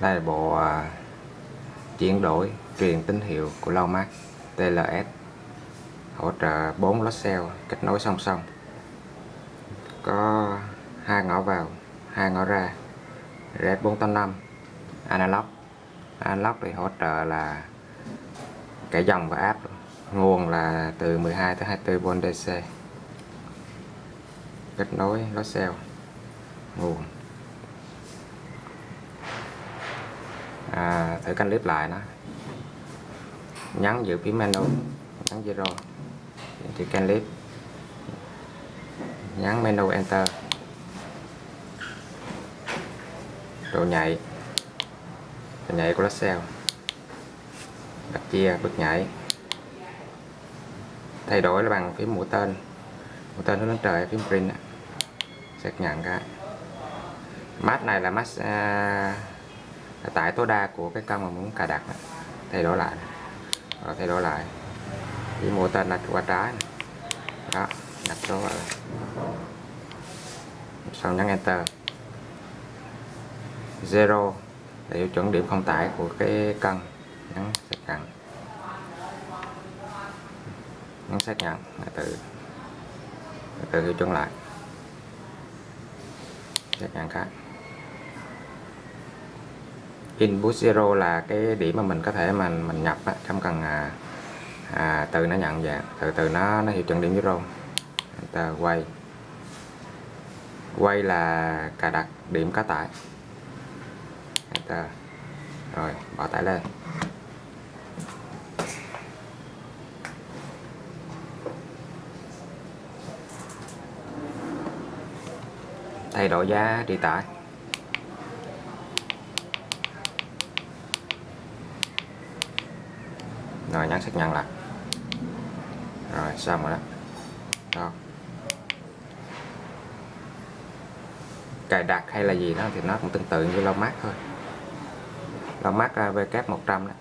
đây là bộ à, chuyển đổi truyền tín hiệu của Lomax TLS hỗ trợ 4 lót cell kết nối song song. Có hai ngõ vào hai ngõ ra RS 485 analog. Analog thì hỗ trợ là cả dòng và áp nguồn là từ 12 tới 24V DC kết nối lót cell nguồn. Thử canh clip lại nó. Nhấn giữ phím menu, nhấn zero. Thì canh clip nhấn menu enter. Độ nhạy độ nhạy của lá cell đặt chia bước nhảy. Thay đổi là bằng phím mũi tên. Mũi tên hướng lên trời phím print xác nhận cái. Mát này là mát à, à, tải tối đa của cái con mà muốn cài đặt này. Thay đổi lại. Rồi thay đổi lại. Chỉ mua tên là qua trái này. đó đặt số vào. Sau nhấn enter. Zero là tiêu chuẩn điểm không tải của cái cân. Nhấn xác nhận. Nhấn xác nhận là từ từ tiêu chuẩn lại. Xác nhận khác input zero là cái điểm mà mình có thể mình mình nhập á, không cần à, à, từ nó nhận dạng từ từ nó nó hiệu chuẩn điểm zero. Enter quay. Quay là cài đặt điểm cá tải. Enter rồi bỏ tải lên. Thay đổi giá đi tải. Rồi nhấn xác nhận lại. Rồi, xong rồi đó. Đó. Cài đặt hay là gì đó thì nó cũng tương tự như lau mát thôi lau mát VK100 đó.